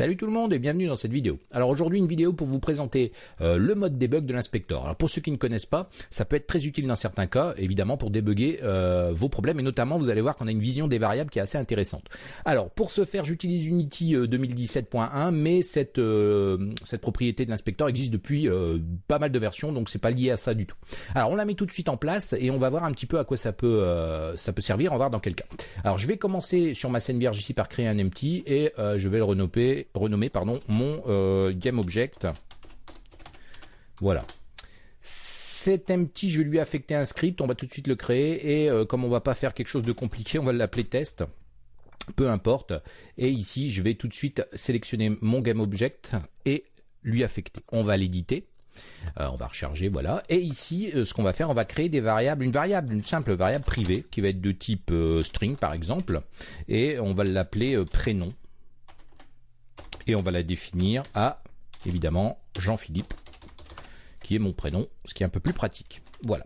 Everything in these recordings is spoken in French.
Salut tout le monde et bienvenue dans cette vidéo. Alors aujourd'hui une vidéo pour vous présenter euh, le mode debug de l'inspecteur. Alors pour ceux qui ne connaissent pas, ça peut être très utile dans certains cas, évidemment pour débugger euh, vos problèmes et notamment vous allez voir qu'on a une vision des variables qui est assez intéressante. Alors pour ce faire j'utilise Unity 2017.1 euh, mais cette, cette propriété de l'inspecteur existe depuis pas mal de versions donc c'est pas lié à ça du tout. Alors on la met tout de suite en place et on va voir un petit peu à quoi ça peut, ça peut servir, on va voir dans quel cas. Alors je vais commencer sur ma scène vierge ici par créer un empty et je vais le renommer renommer pardon, mon euh, GameObject. Voilà. Cet empty, je vais lui affecter un script, on va tout de suite le créer, et euh, comme on va pas faire quelque chose de compliqué, on va l'appeler test, peu importe. Et ici, je vais tout de suite sélectionner mon GameObject et lui affecter. On va l'éditer. Euh, on va recharger, voilà. Et ici, ce qu'on va faire, on va créer des variables, une variable, une simple variable privée qui va être de type string par exemple, et on va l'appeler prénom et on va la définir à évidemment Jean-Philippe qui est mon prénom, ce qui est un peu plus pratique. Voilà.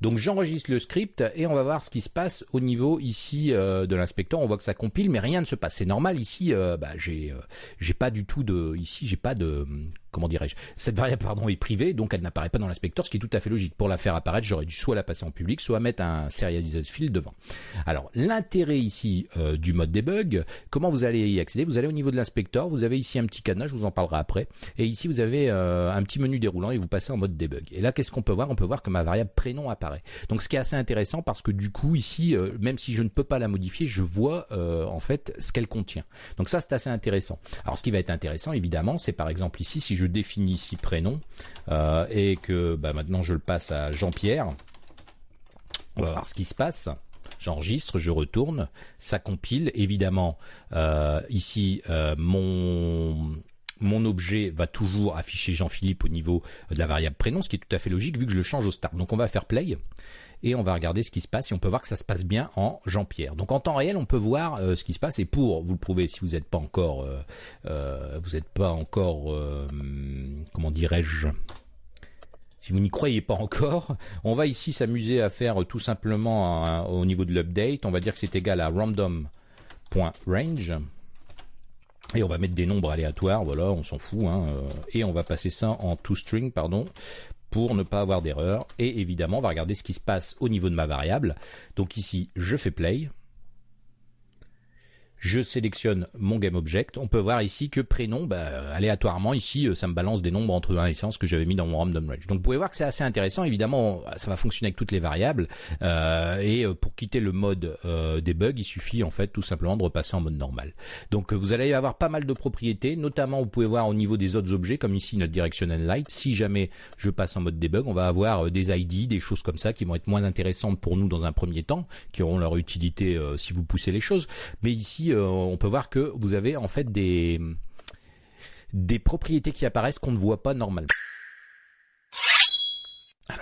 Donc j'enregistre le script et on va voir ce qui se passe au niveau ici euh, de l'inspecteur. On voit que ça compile, mais rien ne se passe. C'est normal ici. Euh, bah, j'ai euh, j'ai pas du tout de ici. J'ai pas de comment dirais-je Cette variable pardon est privée, donc elle n'apparaît pas dans l'inspecteur, ce qui est tout à fait logique. Pour la faire apparaître, j'aurais dû soit la passer en public, soit mettre un serialized field devant. Alors l'intérêt ici du mode debug, comment vous allez y accéder? Vous allez au niveau de l'inspecteur, vous avez ici un petit cadenas, je vous en parlerai après, et ici vous avez un petit menu déroulant et vous passez en mode debug. Et là, qu'est-ce qu'on peut voir? On peut voir que ma variable prénom apparaît. Donc ce qui est assez intéressant parce que du coup ici, euh, même si je ne peux pas la modifier, je vois euh, en fait ce qu'elle contient. Donc ça c'est assez intéressant. Alors ce qui va être intéressant évidemment, c'est par exemple ici si je définis ici prénom euh, et que bah, maintenant je le passe à Jean-Pierre, on va voir ce qui se passe j'enregistre, je retourne, ça compile. Évidemment, ici, mon mon objet va toujours afficher Jean-Philippe au niveau de la variable prénom, ce qui est tout à fait logique vu que je le change au start. Donc on va faire play et on va regarder ce qui se passe et on peut voir que ça se passe bien en Jean-Pierre. Donc en temps réel, on peut voir euh, ce qui se passe et pour vous le prouver, si vous n'êtes pas encore, euh, euh, vous n'êtes pas encore, comment dirais-je, si vous n'y croyez pas encore, on va ici s'amuser à faire tout simplement au niveau de l'update. On va dire que c'est égal à random.range. Et on va mettre des nombres aléatoires, voilà, on s'en fout. Hein, euh, et on va passer ça en toString, pardon, pour ne pas avoir d'erreur. Et évidemment, on va regarder ce qui se passe au niveau de ma variable. Donc ici, je fais play je sélectionne mon GameObject. On peut voir ici que prénom, bah, aléatoirement ici, euh, ça me balance des nombres entre 1 et 100 que j'avais mis dans mon random range. Donc vous pouvez voir que c'est assez intéressant. Évidemment, ça va fonctionner avec toutes les variables. Euh, et euh, pour quitter le mode euh, il suffit en fait tout simplement de repasser en mode normal. Donc vous allez avoir pas mal de propriétés. Notamment, vous pouvez voir au niveau des autres objets, comme ici notre directional light. Si jamais je passe en mode debug, on va avoir des ID, des choses comme ça qui vont être moins intéressantes pour nous dans un premier temps, qui auront leur utilité si vous poussez les choses. Mais ici, euh, on peut voir que vous avez en fait des des propriétés qui apparaissent qu'on ne voit pas normalement.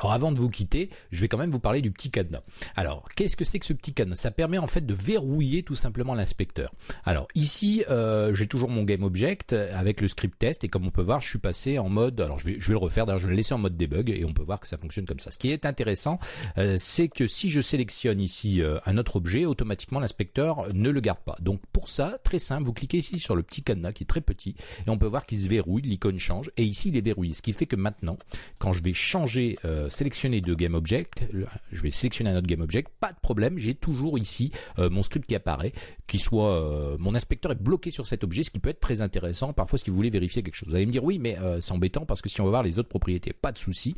Alors avant de vous quitter, je vais quand même vous parler du petit cadenas. Alors qu'est-ce que c'est que ce petit cadenas? Ça permet en fait de verrouiller tout simplement l'inspecteur. Alors ici, euh, j'ai toujours mon game object avec le script test et comme on peut voir, je suis passé en mode. Alors je vais, je vais le refaire. D'ailleurs, je vais le laisser en mode debug et on peut voir que ça fonctionne comme ça. Ce qui est intéressant, euh, c'est que si je sélectionne ici euh, un autre objet, automatiquement l'inspecteur ne le garde pas. Donc pour ça, très simple, vous cliquez ici sur le petit cadenas qui est très petit et on peut voir qu'il se verrouille, l'icône change et ici il est verrouillé. Ce qui fait que maintenant, quand je vais changer euh, sélectionner de GameObject, je vais sélectionner un autre GameObject, pas de problème, j'ai toujours ici euh, mon script qui apparaît, qui soit euh, mon inspecteur est bloqué sur cet objet, ce qui peut être très intéressant parfois si vous voulez vérifier quelque chose. Vous allez me dire oui, mais c'est embêtant parce que si on va voir les autres propriétés, pas de souci,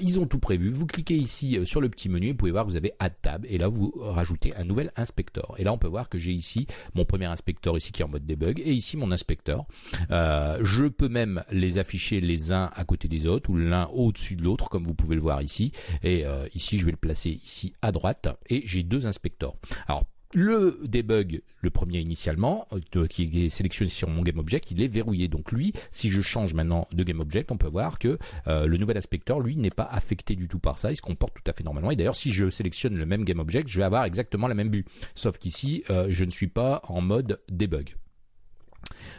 ils ont tout prévu. Vous cliquez ici sur le petit menu, vous pouvez voir que vous avez Add Tab et là vous rajoutez un nouvel inspecteur. Et là on peut voir que j'ai ici mon premier inspecteur ici qui est en mode debug et ici mon inspecteur. je peux même les afficher les uns à côté des autres ou l'un au-dessus de l'autre comme vous pouvez le ici. Et euh, ici, je vais le placer ici à droite. Et j'ai deux inspecteurs. Alors, le debug, le premier initialement, euh, qui est sélectionné sur mon GameObject, il est verrouillé. Donc lui, si je change maintenant de GameObject, on peut voir que euh, le nouvel inspecteur, lui, n'est pas affecté du tout par ça. Il se comporte tout à fait normalement. Et d'ailleurs, si je sélectionne le même GameObject, je vais avoir exactement la même vue. Sauf qu'ici, je ne suis pas en mode debug.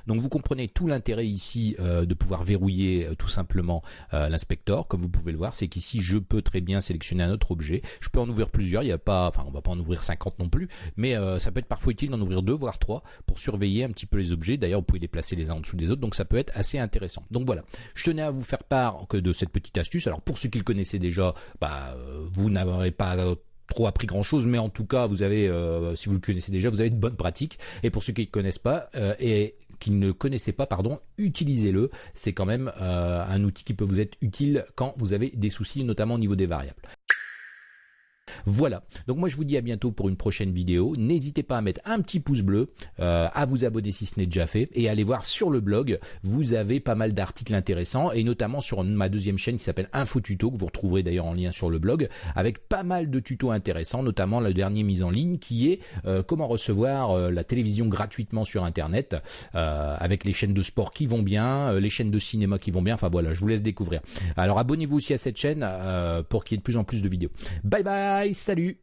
Donc vous comprenez tout l'intérêt ici euh, de pouvoir verrouiller euh, tout simplement euh, l'inspecteur. Comme vous pouvez le voir, c'est qu'ici je peux très bien sélectionner un autre objet. Je peux en ouvrir plusieurs. Il n'y a pas, enfin on va pas en ouvrir 50 non plus, mais ça peut être parfois utile d'en ouvrir deux voire trois pour surveiller un petit peu les objets. D'ailleurs vous pouvez les placer les uns en dessous des autres, donc ça peut être assez intéressant. Donc voilà, je tenais à vous faire part que de cette petite astuce. Alors pour ceux qui le connaissaient déjà, bah, vous n'aurez pas trop appris grand chose, mais en tout cas, vous avez, si vous le connaissez déjà, vous avez de bonnes pratiques. Et pour ceux qui ne connaissent pas, et qu'ils ne connaissaient pas, pardon, utilisez-le. C'est quand même euh, un outil qui peut vous être utile quand vous avez des soucis, notamment au niveau des variables. Voilà, donc moi je vous dis à bientôt pour une prochaine vidéo. N'hésitez pas à mettre un petit pouce bleu, euh, à vous abonner si ce n'est déjà fait, et allez voir sur le blog, vous avez pas mal d'articles intéressants, et notamment sur ma deuxième chaîne qui s'appelle Info Tuto, que vous retrouverez d'ailleurs en lien sur le blog, avec pas mal de tutos intéressants, notamment la dernière mise en ligne qui est euh, comment recevoir euh, la télévision gratuitement sur Internet, avec les chaînes de sport qui vont bien, les chaînes de cinéma qui vont bien, enfin voilà, je vous laisse découvrir. Alors abonnez-vous aussi à cette chaîne pour qu'il y ait de plus en plus de vidéos. Bye salut